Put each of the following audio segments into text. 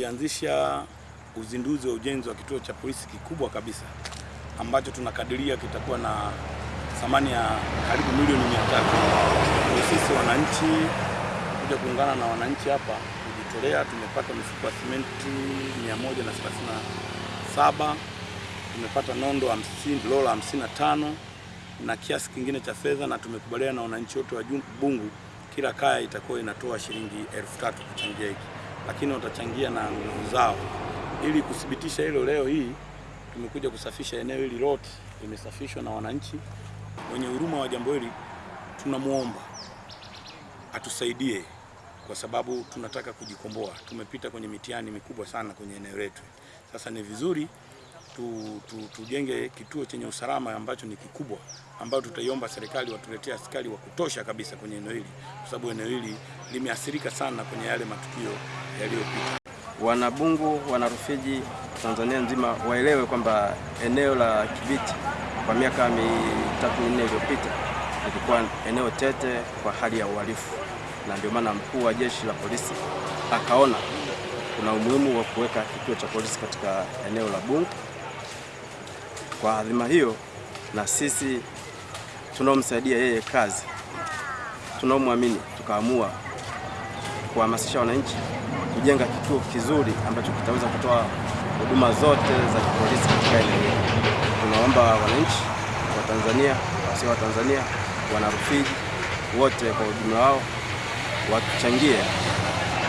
tulianzisha uzinduzi wa ujenzi wa kituo cha polisi kikubwa kabisa ambacho tunakadiria kitakuwa na thamani ya karibu milioni mia tatu. Sisi wananchi kuja kuungana na wananchi hapa kujitolea, tumepata mifuko ya simenti 137 tumepata nondo 50, lola 55 na kiasi kingine cha fedha, na tumekubaliana na wananchi wote wa Bungu, kila kaya itakuwa inatoa shilingi elfu tatu kuchangia hiki, lakini watachangia na nguvu zao. Ili kuthibitisha hilo, leo hii tumekuja kusafisha eneo hili lote, limesafishwa na wananchi wenye huruma wa jambo hili. Tunamwomba atusaidie kwa sababu tunataka kujikomboa. Tumepita kwenye mitihani mikubwa sana kwenye eneo letu. Sasa ni vizuri tu, tu, tujenge kituo chenye usalama ambacho ni kikubwa, ambayo tutaiomba serikali watuletee askari wa kutosha kabisa kwenye eneo hili, kwa sababu eneo hili limeathirika sana kwenye yale matukio yaliyopita. Wanabungu, wanarufiji Tanzania nzima waelewe kwamba eneo la Kibiti kwa miaka mitatu minne iliyopita ilikuwa eneo tete kwa hali ya uhalifu, na ndio maana mkuu wa jeshi la polisi akaona kuna umuhimu wa kuweka kituo cha polisi katika eneo la Bungu. Kwa adhima hiyo, na sisi tunaomsaidia yeye kazi, tunaomwamini, tukaamua kuhamasisha wananchi kujenga kituo kizuri ambacho kitaweza kutoa huduma zote za polisi katika eneo hili. Tunaomba wananchi wa Tanzania, wasio wa Tanzania, wana Rufiji wote kwa ujumla wao watuchangie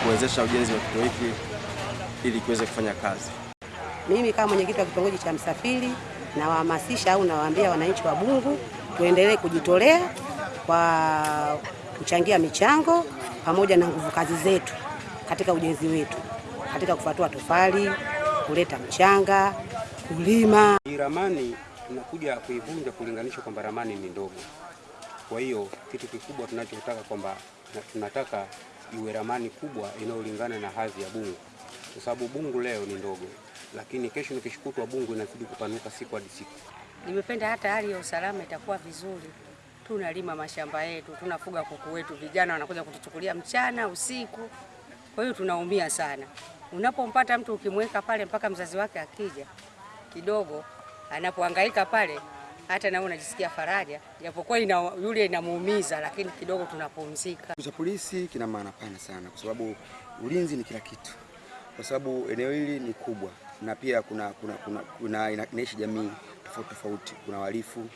kuwezesha ujenzi wa kituo hiki ili kiweze kufanya kazi. Mimi kama mwenyekiti wa kitongoji cha Msafiri nawahamasisha au nawaambia wananchi wa Bungu tuendelee kujitolea kwa kuchangia michango pamoja na nguvu kazi zetu katika ujenzi wetu, katika kufatua tofali, kuleta mchanga, kulima. Hii ramani tunakuja kuivunja kulinganisha kwamba ramani ni ndogo. Kwa hiyo kitu kikubwa tunachotaka kwamba tunataka iwe ramani kubwa inayolingana na hadhi ya Bungu, kwa sababu Bungu leo ni ndogo, lakini kesho nikishukutwa Bungu inazidi kupanuka siku hadi siku. Nimependa hata hali ya usalama itakuwa vizuri. Tunalima mashamba yetu, tunafuga kuku wetu, vijana wanakuja kutuchukulia mchana usiku. Kwa hiyo tunaumia sana. Unapompata mtu ukimweka pale mpaka mzazi wake akija kidogo, anapohangaika pale, hata nawe unajisikia faraja, japokuwa ina, yule inamuumiza, lakini kidogo tunapumzika. Cha polisi kina maana pana sana, kwa sababu ulinzi ni kila kitu, kwa sababu eneo hili ni kubwa na pia kuna, kuna, kuna, kuna inaishi jamii tofauti tofauti, kuna wahalifu